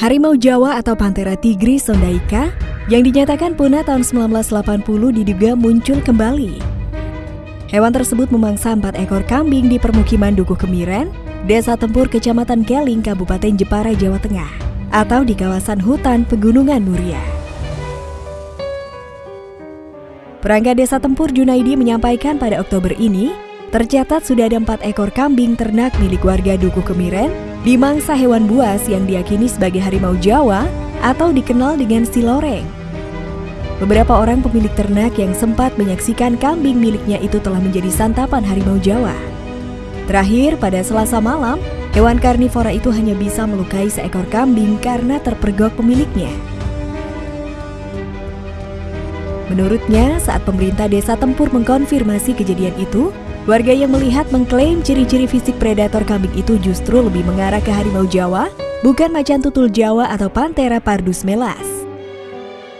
Harimau Jawa atau Panthera tigris sondaika yang dinyatakan punah tahun 1980 diduga muncul kembali. Hewan tersebut memangsa empat ekor kambing di permukiman Dukuh Kemiren, Desa Tempur, Kecamatan Keling, Kabupaten Jepara, Jawa Tengah, atau di kawasan hutan Pegunungan Muria. Perangkat Desa Tempur Junaidi menyampaikan pada Oktober ini, tercatat sudah ada empat ekor kambing ternak milik warga Dukuh Kemiren di mangsa hewan buas yang diyakini sebagai harimau Jawa atau dikenal dengan siloreng. Beberapa orang pemilik ternak yang sempat menyaksikan kambing miliknya itu telah menjadi santapan harimau Jawa. Terakhir, pada selasa malam, hewan karnivora itu hanya bisa melukai seekor kambing karena terpergok pemiliknya. Menurutnya, saat pemerintah desa Tempur mengkonfirmasi kejadian itu, Warga yang melihat mengklaim ciri-ciri fisik predator kambing itu justru lebih mengarah ke harimau Jawa, bukan macan tutul Jawa atau Panthera pardus melas.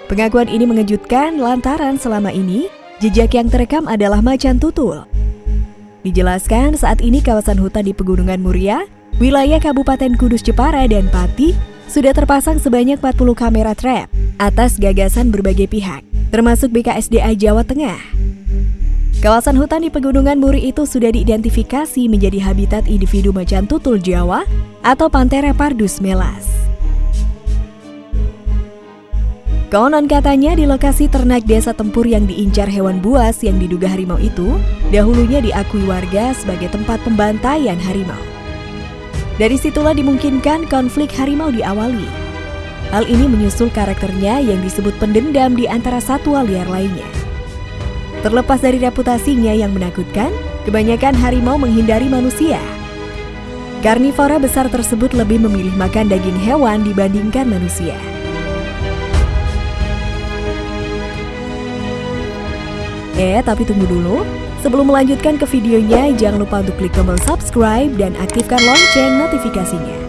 Pengakuan ini mengejutkan lantaran selama ini jejak yang terekam adalah macan tutul. Dijelaskan saat ini kawasan hutan di Pegunungan Muria, wilayah Kabupaten Kudus Jepara dan Pati sudah terpasang sebanyak 40 kamera trap atas gagasan berbagai pihak, termasuk BKSDA Jawa Tengah. Kawasan hutan di Pegunungan Muri itu sudah diidentifikasi menjadi habitat individu macan tutul Jawa atau Panthera pardus melas. Konon katanya di lokasi ternak desa tempur yang diincar hewan buas yang diduga harimau itu, dahulunya diakui warga sebagai tempat pembantaian harimau. Dari situlah dimungkinkan konflik harimau diawali. Hal ini menyusul karakternya yang disebut pendendam di antara satwa liar lainnya. Terlepas dari reputasinya yang menakutkan, kebanyakan harimau menghindari manusia. Karnivora besar tersebut lebih memilih makan daging hewan dibandingkan manusia. Eh, tapi tunggu dulu. Sebelum melanjutkan ke videonya, jangan lupa untuk klik tombol subscribe dan aktifkan lonceng notifikasinya.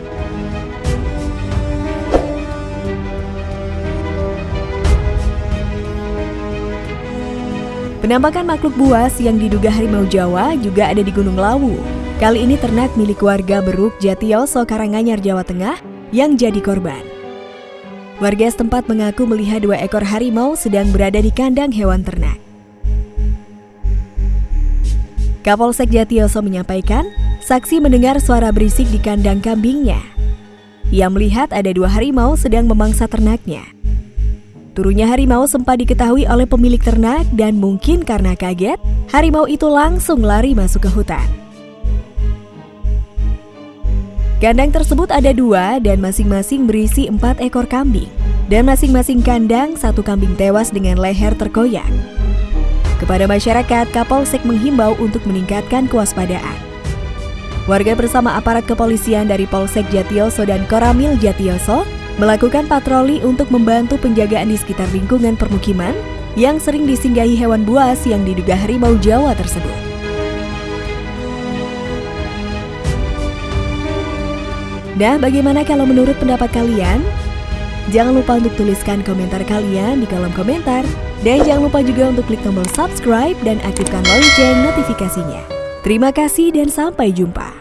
Penampakan makhluk buas yang diduga harimau Jawa juga ada di Gunung Lawu. Kali ini ternak milik warga Beruk Jatioso Karanganyar Jawa Tengah yang jadi korban. Warga setempat mengaku melihat dua ekor harimau sedang berada di kandang hewan ternak. Kapolsek Jatioso menyampaikan, saksi mendengar suara berisik di kandang kambingnya. Ia melihat ada dua harimau sedang memangsa ternaknya. Turunnya harimau sempat diketahui oleh pemilik ternak dan mungkin karena kaget, harimau itu langsung lari masuk ke hutan. Kandang tersebut ada dua dan masing-masing berisi empat ekor kambing. Dan masing-masing kandang satu kambing tewas dengan leher terkoyak. Kepada masyarakat, Kapolsek menghimbau untuk meningkatkan kewaspadaan. Warga bersama aparat kepolisian dari Polsek Jatioso dan Koramil Jatioso melakukan patroli untuk membantu penjagaan di sekitar lingkungan permukiman yang sering disinggahi hewan buas yang diduga harimau Jawa tersebut. Nah, bagaimana kalau menurut pendapat kalian? Jangan lupa untuk tuliskan komentar kalian di kolom komentar. Dan jangan lupa juga untuk klik tombol subscribe dan aktifkan lonceng notifikasinya. Terima kasih dan sampai jumpa.